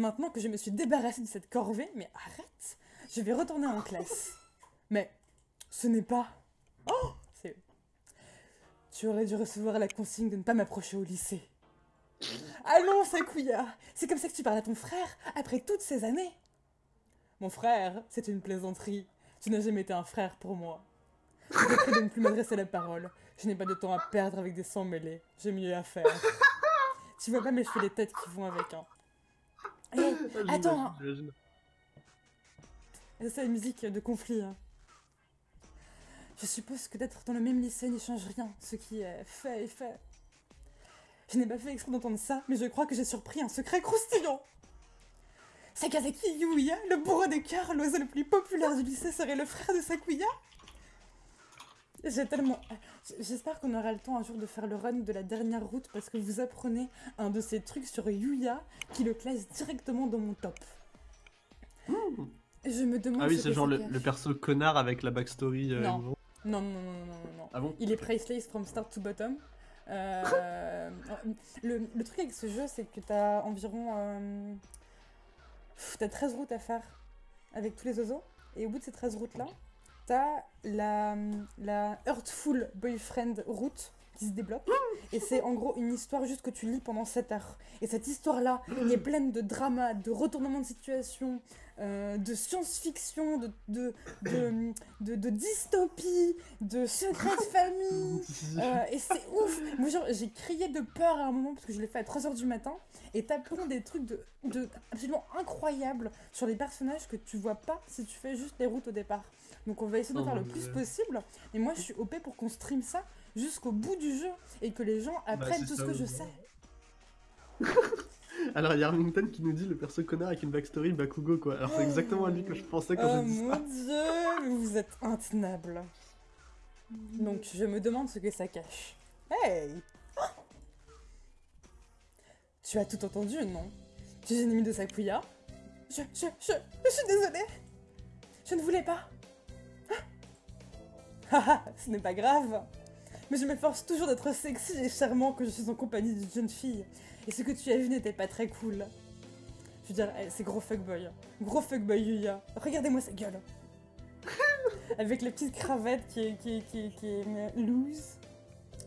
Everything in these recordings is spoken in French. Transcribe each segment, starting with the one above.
Maintenant que je me suis débarrassée de cette corvée, mais arrête Je vais retourner en classe. Mais ce n'est pas... Oh. Tu aurais dû recevoir la consigne de ne pas m'approcher au lycée. Allons, Sakuya C'est comme ça que tu parles à ton frère, après toutes ces années Mon frère, c'est une plaisanterie. Tu n'as jamais été un frère pour moi. Je prie de ne plus m'adresser la parole. Je n'ai pas de temps à perdre avec des sangs mêlés. J'ai mieux à faire. tu vois pas mes cheveux les têtes qui vont avec, hein. Hé, attends. C'est la musique de conflit. hein. Je suppose que d'être dans le même lycée n'y change rien. Ce qui est fait est fait. Je n'ai pas fait exprès d'entendre ça, mais je crois que j'ai surpris un secret croustillant. Sakazaki Yuya, le bourreau des cœurs, l'oiseau le plus populaire du lycée, serait le frère de Sakuya J'ai tellement... J'espère qu'on aura le temps un jour de faire le run de la dernière route parce que vous apprenez un de ces trucs sur Yuya qui le classe directement dans mon top. Je me demande Ah oui, ce c'est genre le, perso connard avec la backstory. euh, Non. Non, non, non, non, non, non, non. Ah bon Il est priceless from start to bottom. Euh, le, le truc avec ce jeu, c'est que t'as environ... euh, t'as 13 routes à faire avec tous les oiseaux. Et au bout de ces 13 routes-là, la, la Earthful Boyfriend route qui se débloque. Et c'est en gros une histoire juste que tu lis pendant 7 heures. Et cette histoire-là est pleine de drama, de retournement de situation, euh, de science-fiction, de, de, de, de, de dystopie, de secrets de famille. Euh, et c'est ouf Moi j'ai crié de peur à un moment parce que je l'ai fait à 3h du matin et t'apprends des trucs de, de absolument incroyables sur les personnages que tu vois pas si tu fais juste les routes au départ. Donc on va essayer de Oh faire le plus possible et moi je suis OP pour qu'on stream ça jusqu'au bout du jeu et que les gens apprennent Bah, c'est tout ce que je sais. Alors, il y a Armington qui nous dit le perso connard avec une backstory Bakugo, quoi. Alors, c'est exactement à lui que je pensais quand Oh j'ai dit mon ça. dieu, mais vous êtes intenable. Donc je me demande ce que ça cache. Hey Tu as tout entendu, non? Tu es ennemi de Sakuya? Je, je, je, je suis désolée Je ne voulais pas Haha, ce n'est pas grave Mais je m'efforce toujours d'être sexy et charmant quand je suis en compagnie d'une jeune fille. Et ce que tu as vu n'était pas très cool. Je veux dire, eh, c'est gros fuckboy. Gros fuckboy Yuya. Regardez-moi sa gueule. Avec la petite cravate qui est, qui est, qui est, qui est loose.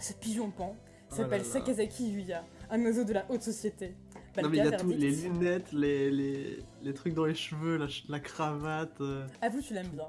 Ce pigeon pan Oh s'appelle. Sakazaki Yuya, un oiseau de la haute société. Non, mais il y a tout, les lunettes, les, les, les trucs dans les cheveux, la, cravate. euh. Avoue, tu l'aimes bien.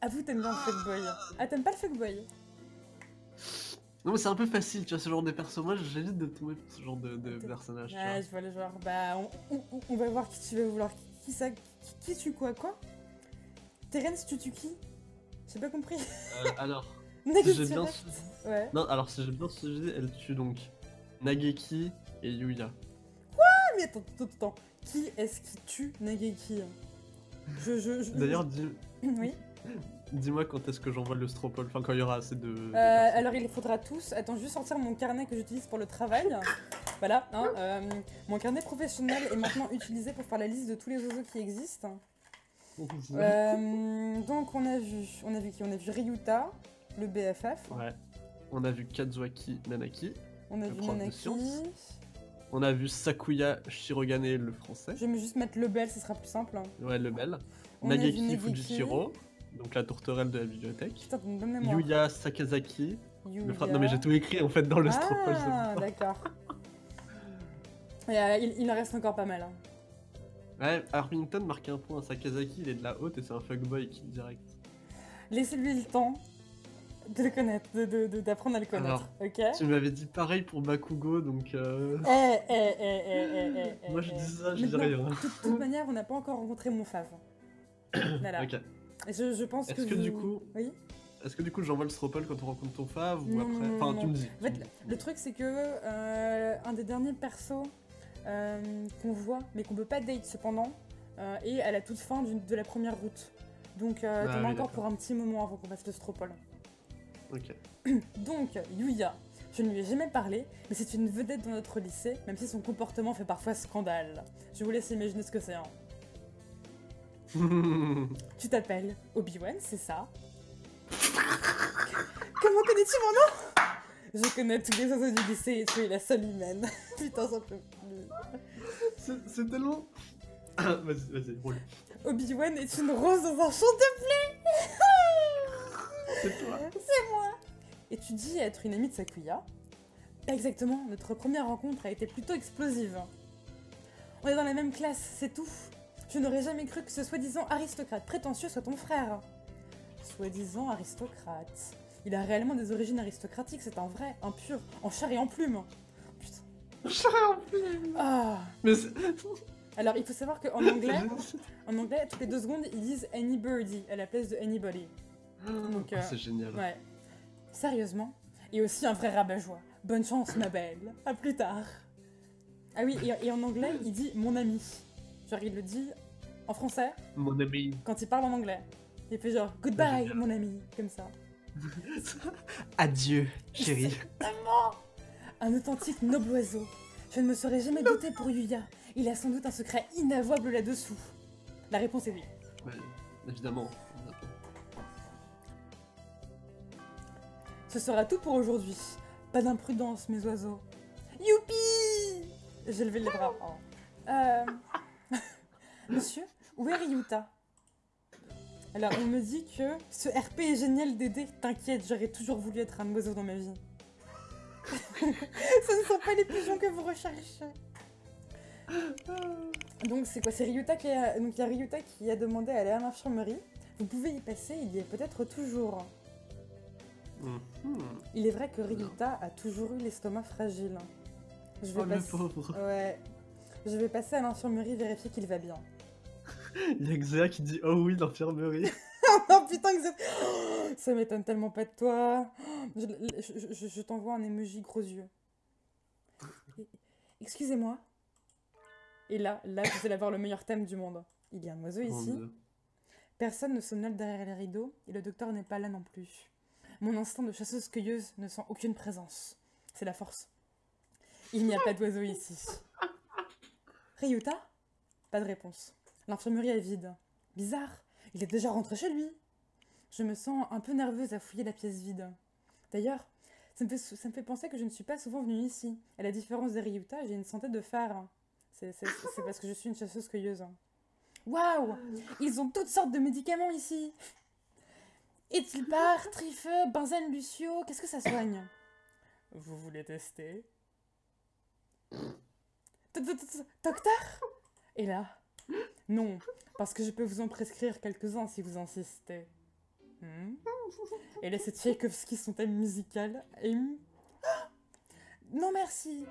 Avoue, t'aimes bien le fuckboy. Ah, t'aimes pas le fuckboy? Non, mais c'est un peu facile, tu vois, ce genre de perso. Moi, j'évite de tomber pour ce genre de, de Ok. personnage. tu Ouais, vois. je vois le genre. Bah, on, on- on va voir qui tu veux vouloir. Qui, qui ça qui, qui tue quoi Quoi Terence, tu tues qui J'ai pas compris. Euh, alors, Négatif j'ai bien suivi. Ouais. Non, alors, si j'ai bien suivi, elle tue donc Nageki et Yuya. Ah, mais attends, attends, attends. Qui est-ce qui tue Nageki? Je, je, je... D'ailleurs, dis- Oui. dis-moi quand est-ce que j'envoie le stropole, enfin, quand il y aura assez de. Euh, alors il faudra tous. Attends, juste sortir mon carnet que j'utilise pour le travail. Voilà, hein, euh, mon carnet professionnel est maintenant utilisé pour faire la liste de tous les oiseaux qui existent. Euh, donc on a vu, on a vu qui? On a vu Ryuta, le BFF. Ouais. On a vu Kazuaki Nanaki. On a vu Nanaki. On a vu Sakuya Shirogane, le français. Je vais juste mettre le bel, ce sera plus simple. Ouais, le bel. On a donc la tourterelle de la bibliothèque. Putain, bonne mémoire. Yuya Sakazaki, le Yuya. Non, mais j'ai tout écrit en fait dans le Ah, d'accord. Euh, il, il en reste encore pas mal. hein. Ouais, Armington marque un point Sakazaki, il est de la haute et c'est un fuckboy qui direct. Laissez-lui le temps de le connaître, de- de- de- d'apprendre à le connaître. ok? Tu m'avais dit pareil pour Bakugo, donc. euh, Eh, eh, eh, eh, eh, eh, eh, Moi je eh. dis ça, je dis rien. De toute, toute manière, on n'a pas encore rencontré mon fave. voilà. Ok. Je, je pense que. Est-ce que du coup, Oui est-ce que du coup j'envoie le stropole quand on rencontre ton fave ou Non, après Enfin, non, tu me dis. En fait, le truc, c'est que euh, un des derniers persos euh, qu'on voit, mais qu'on peut pas date cependant, euh, est à la toute fin de la première route. Donc, Ah t'en as oui, encore pour un petit moment avant qu'on fasse le stropole. Ok. Donc, Yuya, je ne lui ai jamais parlé, mais c'est une vedette dans notre lycée, même si son comportement fait parfois scandale. Je vous laisse imaginer ce que c'est. hein. Tu t'appelles Obi-Wan, c'est ça? Comment connais-tu mon nom? Je connais tous les oiseaux du lycée et tu es la seule humaine. Putain, ça peut plus. C'est tellement. Ah, vas-y, vas-y, roule. Obi-Wan est une rose dans un champ de blé. C'est toi. C'est moi. Et tu dis être une amie de Sakuya. Pas exactement, notre première rencontre a été plutôt explosive. On est dans la même classe, c'est tout. Je n'aurais jamais cru que ce soi-disant aristocrate prétentieux soit ton frère. Soi-disant aristocrate. Il a réellement des origines aristocratiques, c'est un vrai, un pur, en chair et en plume. Putain. Ah. Mais c'est. Alors, il faut savoir qu'en anglais, en anglais, toutes les deux secondes, ils disent anybody à la place de anybody. Donc, Oh, euh, c'est génial. Ouais. Sérieusement Et aussi un vrai rabat-joie. Bonne chance, ma belle. À plus tard. Ah oui, et, et en anglais, il dit mon ami. Genre, il le dit en français Mon ami. quand il parle en anglais. Il fait genre goodbye, mon ami, comme ça. Adieu, chérie. Un authentique noble oiseau. Je ne me serais jamais douté pour Yuya. Il a sans doute un secret inavouable là-dessous. La réponse est oui. Ouais, évidemment. Ce sera tout pour aujourd'hui. Pas d'imprudence, mes oiseaux. Youpi J'ai levé les bras. Oh. Euh... Monsieur, où est Ryuta? Alors, on me dit que ce RP est génial Dédé. T'inquiète, j'aurais toujours voulu être un oiseau dans ma vie. ce ne sont pas les pigeons que vous recherchez. Donc, c'est quoi? C'est Ryuta qui a... Donc, il y a Ryuta qui a demandé à aller à l'infirmerie. Vous pouvez y passer, il y est peut-être toujours. Mhm. Il est vrai que Ryuta a toujours eu l'estomac fragile. Je vais Oh le passer- pauvre. Ouais. Je vais passer à l'infirmerie vérifier qu'il va bien. Il y a Xéa qui dit Oh oui, l'infirmerie. oh putain, que ça... Oh, ça m'étonne tellement pas de toi. Oh, Je, je- je- je t'envoie un emoji gros yeux. Excusez-moi. Et là, là, vous allez avoir le meilleur thème du monde. Il y a un oiseau Mon ici. Dieu. Personne ne somnole derrière les rideaux et le docteur n'est pas là non plus. Mon instinct de chasseuse-cueilleuse ne sent aucune présence. C'est la force. Il n'y a pas d'oiseau ici. Ryuta? Pas de réponse. L'infirmerie est vide. Bizarre, il est déjà rentré chez lui. Je me sens un peu nerveuse à fouiller la pièce vide. D'ailleurs, ça me, fait, ça me fait penser que je ne suis pas souvent venue ici. À la différence des Ryuta, j'ai une santé de fer. C'est parce que je suis une chasseuse-cueilleuse. Waouh Ils ont toutes sortes de médicaments ici. Etilbar, Trifeux, Benzène Lucio, qu'est-ce que ça soigne Vous voulez tester Docteur Et là non, parce que je peux vous en prescrire quelques-uns si vous insistez. Hmm? Et laissez Tchaïkovski son thème musical. Et... Hmm? Non merci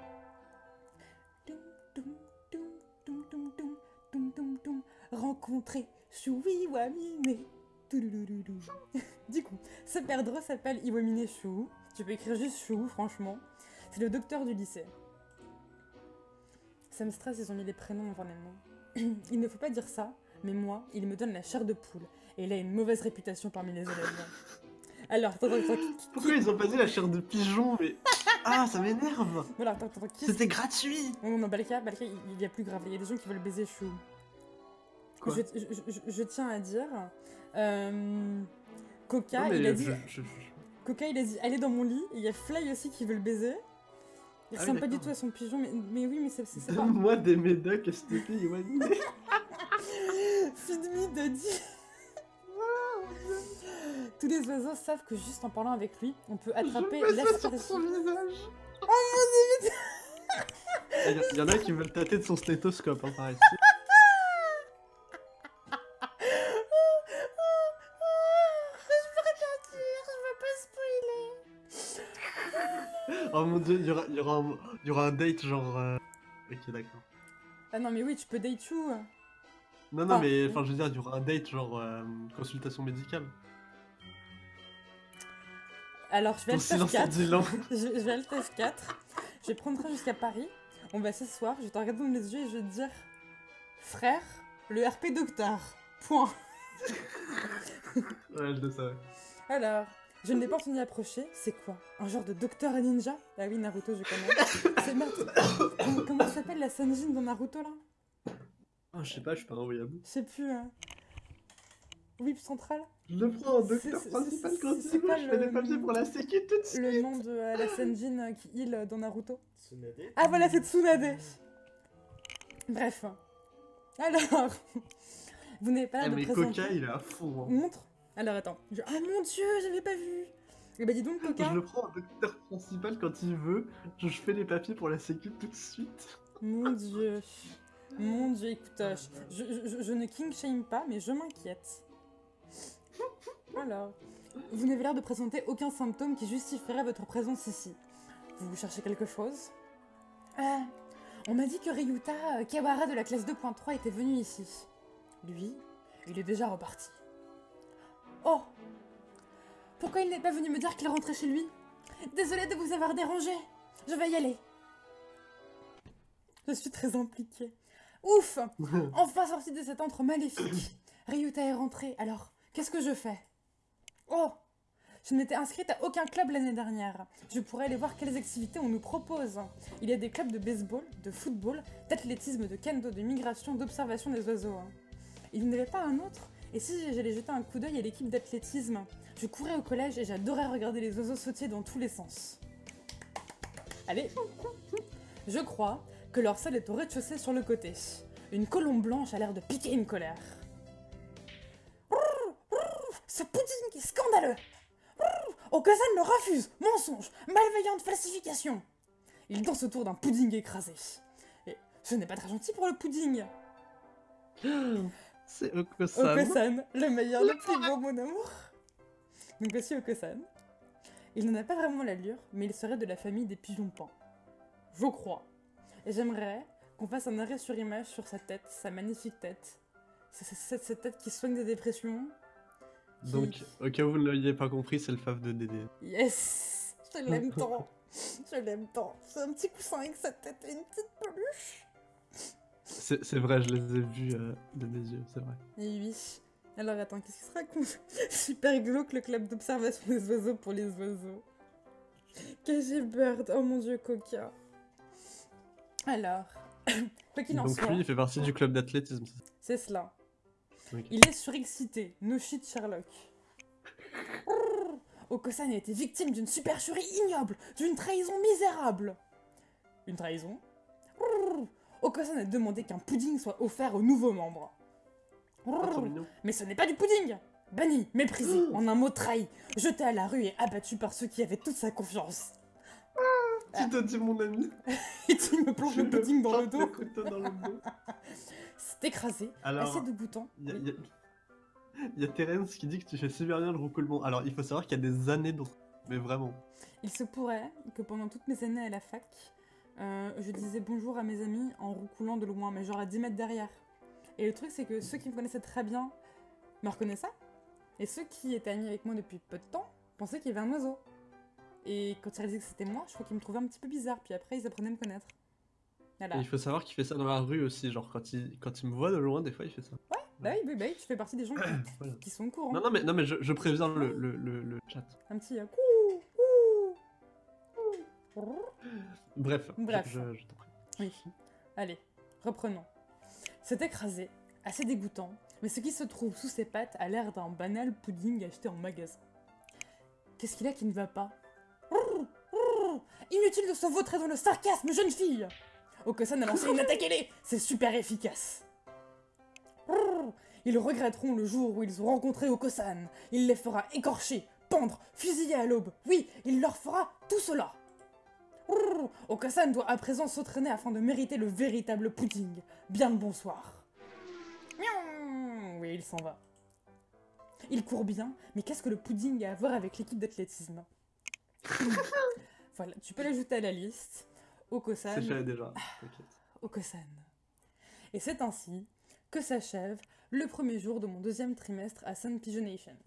Rencontrer Shui Wamine Du coup, ce perdreau s'appelle Iwamine Shu. Tu peux écrire juste Shu, franchement. C'est le docteur du lycée. Ça me stresse, ils ont mis les prénoms avant les. il ne faut pas dire ça, mais moi, il me donne la chair de poule. Et il a une mauvaise réputation parmi les élèves. Alors, attends, attends, attends. qui- Pourquoi ils ont pas dit la chair de pigeon Mais. Ah, ça m'énerve Voilà, attends, attends, qui C'était gratuit Non, non, non, Balka, Balka, il y a plus grave. Il y a des gens qui veulent baiser Chou. Quoi Je, je- je- je tiens à dire. euh, Coca, Non, il a dit. Coca, il a dit allez dans mon lit. Et il y a Fly aussi qui veut le baiser. Il ressemble pas du tout à son pigeon, mais, mais oui, mais c'est pas. Donne-moi des médocs STP, Iwani. Feed me, Daddy. Tous les oiseaux savent que juste en parlant avec lui, on peut attraper ça sur l'aspergie. son visage. Il y, y en a qui veulent tâter de son stéthoscope, hein, par ici. Mon dieu, il y aura, il y aura, un, il y aura un date genre. euh, Ok, d'accord. Ah non, mais oui, tu peux date Chou. Non, non, Ah. mais enfin, je veux dire, il y aura un date genre euh, consultation médicale. Alors, je vais le en 4. dit long. Je, je vais à le TEF 4. Je vais prendre train jusqu'à Paris. On va s'asseoir, je vais te regarder dans les yeux et je vais te dire Frère, le RP docteur. Point. Ouais, je le savais. Alors, je ne l'ai pas entendu approcher. C'est quoi? Un genre de docteur ninja? Ah oui, Naruto, je connais. C'est merde. Comment, s'appelle la Sanjin dans Naruto là? Oh, je sais pas, je suis pas un. Je sais plus. hein. whip central? Je le prends en C'est- docteur principal quand c'est pas je fais papiers pour la sécu tout de suite. Le nom de euh, la Senjin euh, qui heal dans Naruto. Tsunade Ah voilà, c'est Tsunade. Bref. Alors, vous n'avez pas l'air de mais présenter... Coca, il est à fond. hein. Montre. Alors attends. Je- Ah mon dieu, j'avais pas vu. Eh bah dis donc Coca. Je le prends en docteur principal quand il veut, je fais les papiers pour la sécu tout de suite. Mon dieu. Mon dieu, écoute, euh, je, je- je- je ne king shame pas, mais je m'inquiète. Alors, vous n'avez l'air de présenter aucun symptôme qui justifierait votre présence ici. Vous cherchez quelque chose? Ah, on m'a dit que Ryuta euh, Kawara de la classe 2.3 était venu ici. Lui, il est déjà reparti. Oh Pourquoi il n'est pas venu me dire qu'il rentrait chez lui? Désolée de vous avoir dérangé. Je vais y aller. Je suis très impliquée. Ouf Enfin sorti de cet antre maléfique. Ryuta est rentré, alors qu'est-ce que je fais? Oh Je n'étais inscrite à aucun club l'année dernière. Je pourrais aller voir quelles activités on nous propose. Il y a des clubs de baseball, de football, d'athlétisme, de kendo, de migration, d'observation des oiseaux. hein. Il n'y avait pas un autre? Et si j'allais jeter un coup d'œil à l'équipe d'athlétisme Je courais au collège et j'adorais regarder les oiseaux sauter dans tous les sens. Allez Je crois que leur salle est au rez-de-chaussée sur le côté. Une colombe blanche a l'air de piquer une colère. Ce pudding est scandaleux Okasan le refuse Mensonge Malveillante falsification Il danse autour d'un pudding écrasé. Et ce n'est pas très gentil pour le pudding C'est Okosan. Okosan, le meilleur, le plus beau, mon amour Donc voici Okosan. Il n'en a pas vraiment l'allure, mais il serait de la famille des pigeons pans. Je crois. Et j'aimerais qu'on fasse un arrêt sur image sur sa tête, sa magnifique tête. Cette tête qui soigne des dépressions. qui- Donc, au cas où vous ne l'aviez pas compris, c'est le fave de Dédé. Yes Je l'aime tant Je l'aime tant C'est un petit coussin avec sa tête et une petite peluche C'est vrai, je les ai vus euh, de mes yeux, c'est vrai. Et oui. Alors attends, qu'est-ce qui se raconte? Super glauque le club d'observation des oiseaux pour les oiseaux. KG Bird, oh mon dieu, Coca. Alors, quoi qu'il en Donc soit, lui, il fait partie du club d'athlétisme. c'est ça? C'est cela. Il est surexcité, no shit Sherlock. Okosan a été victime d'une supercherie ignoble, d'une trahison misérable. Une trahison? Okosan a demandé qu'un pudding soit offert aux nouveaux membres. Ah. Mais ce n'est pas du pudding Banni, méprisé, en un mot trahi, jeté à la rue et abattu par ceux qui avaient toute sa confiance. Qui te dit mon ami Et tu me plonges le pudding dans le dos. C'est écrasé, assez y a- il y a Terence qui dit que tu fais super bien le roucoulement. Alors, il faut savoir qu'il y a des années d'autres. Mais vraiment. Il se pourrait que pendant toutes mes années à la fac, euh, je disais bonjour à mes amis en roucoulant de loin, mais genre à 10 mètres derrière. Et le truc, c'est que ceux qui me connaissaient très bien me reconnaissaient. Et ceux qui étaient amis avec moi depuis peu de temps pensaient qu'il y avait un oiseau. Et quand ils réalisaient que c'était moi, je crois qu'ils me trouvaient un petit peu bizarre. Puis après, ils apprenaient à me connaître. Voilà. Et il faut savoir qu'il fait ça dans la rue aussi. Genre, quand il, quand il me voit de loin, des fois, il fait ça. Bah oui, bah oui, tu fais partie des gens qui, Voilà. qui sont au courant. Non, non, mais, non, mais je, je préviens le, le, le, le chat. Un petit euh. Bref, je- Bref. je, je t'en prie. Oui. Allez, reprenons. C'est écrasé, assez dégoûtant, mais ce qui se trouve sous ses pattes a l'air d'un banal pudding acheté en magasin. Qu'est-ce qu'il a qui ne va pas? Inutile de se vautrer dans le sarcasme, jeune fille Okosan a lancé une attaque ailée C'est super efficace Ils regretteront le jour où ils ont rencontré Okosan. Il les fera écorcher, pendre, fusiller à l'aube. Oui, il leur fera tout cela Okasan doit à présent s'entraîner afin de mériter le véritable pudding. Bien le bonsoir. Oui, il s'en va. Il court bien, mais qu'est-ce que le pudding a à voir avec l'équipe d'athlétisme? Voilà, tu peux l'ajouter à la liste. Okosan. C'est déjà. Okosan. Et c'est ainsi que s'achève le premier jour de mon deuxième trimestre à Sun Pigeonation.